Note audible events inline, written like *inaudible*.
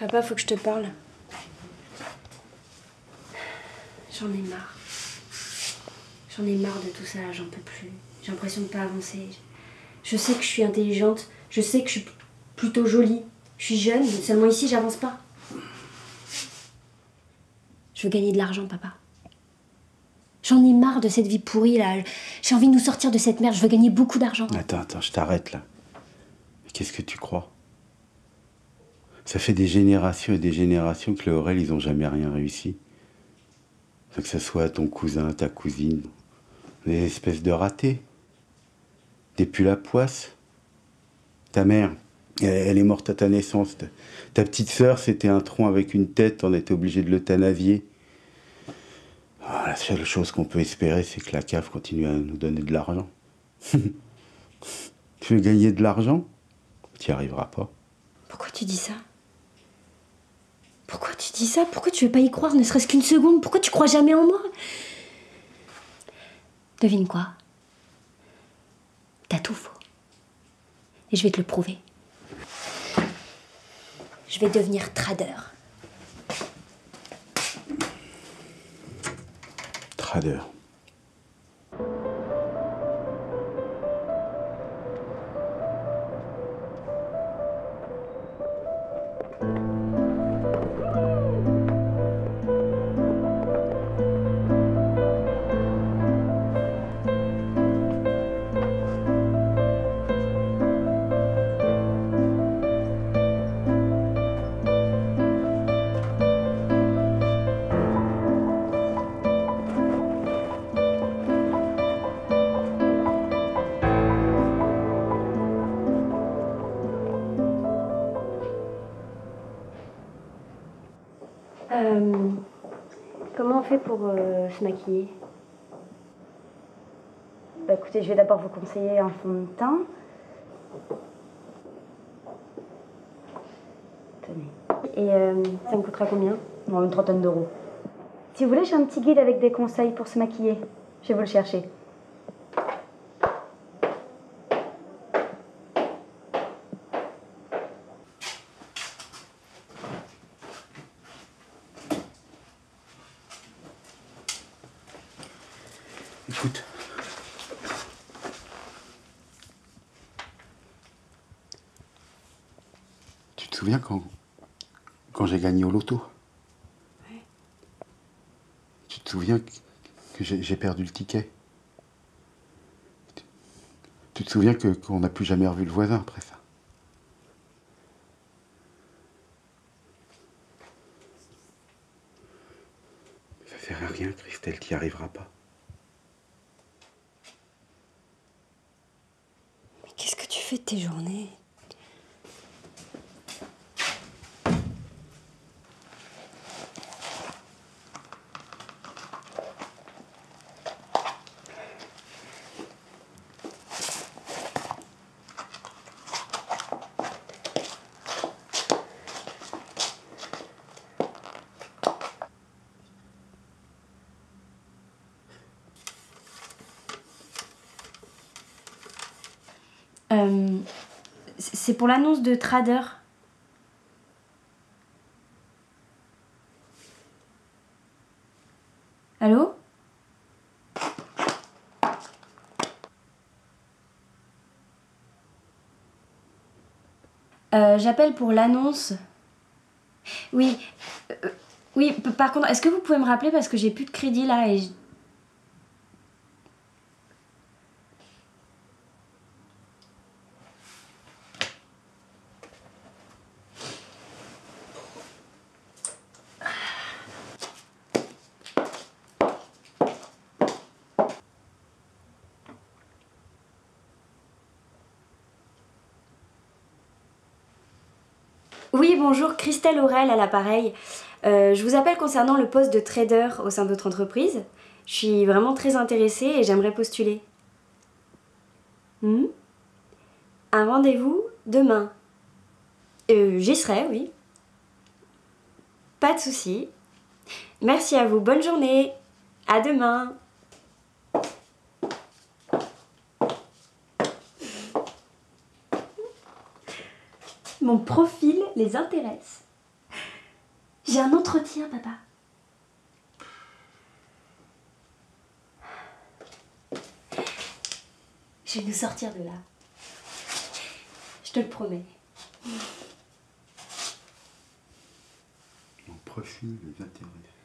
Papa, faut que je te parle. J'en ai marre. J'en ai marre de tout ça, j'en peux plus. J'ai l'impression de pas avancer. Je sais que je suis intelligente, je sais que je suis plutôt jolie. Je suis jeune, mais seulement ici, j'avance pas. Je veux gagner de l'argent, papa. J'en ai marre de cette vie pourrie là. J'ai envie de nous sortir de cette merde. Je veux gagner beaucoup d'argent. Attends, attends, je t'arrête là. Qu'est-ce que tu crois? Ça fait des générations et des générations que les Aurel, ils ont jamais rien réussi. Que ce soit ton cousin, ta cousine, des espèces de ratés. Des pulls à poisse. Ta mère, elle, est morte à ta naissance. Ta, petite sœur, c'était un tronc avec une tête, on était obligé de l'euthanasier. Ah, la seule chose qu'on peut espérer, c'est que la CAF continue à nous donner de l'argent. *laughs* tu veux gagner de l'argent? Tu n'y arriveras pas. Pourquoi tu dis ça? Pourquoi tu dis ça? Pourquoi tu veux pas y croire, ne serait-ce qu'une seconde? Pourquoi tu crois jamais en moi? Devine quoi? T'as tout faux. Et je vais te le prouver. Je vais devenir trader. Trader. Euh, comment on fait pour euh, se maquiller? Bah écoutez, je vais d'abord vous conseiller un fond de teint. Tenez. Et euh, ça me coûtera combien? Bon, une trentaine d'euros. Si vous voulez, j'ai un petit guide avec des conseils pour se maquiller. Je vais vous le chercher. Écoute. Tu te souviens quand, quand j'ai gagné au loto? Tu te souviens que, j'ai perdu le ticket? Tu, te souviens que- qu'on n'a plus jamais revu le voisin après ça? Ça sert à rien, Christelle, tu n'y arriveras pas. Mais qu'est-ce que tu fais tes journées Euh, c'est pour l'annonce de Trader. Allô? Euh, J'appelle pour l'annonce. Oui. euh, oui, par contre, est-ce que vous pouvez me rappeler parce que j'ai plus de crédit là et. Oui, bonjour, Christelle Aurel à l'appareil. Euh, je vous appelle concernant le poste de trader au sein de votre entreprise. Je suis vraiment très intéressée et j'aimerais postuler. Hmm? Un rendez-vous demain. Euh, J'y serai, oui. Pas de souci. Merci à vous, bonne journée. À demain. Mon profil les intéresse. J'ai un entretien, papa. Je vais nous sortir de là. Je te le promets. Mon profil les intéresse.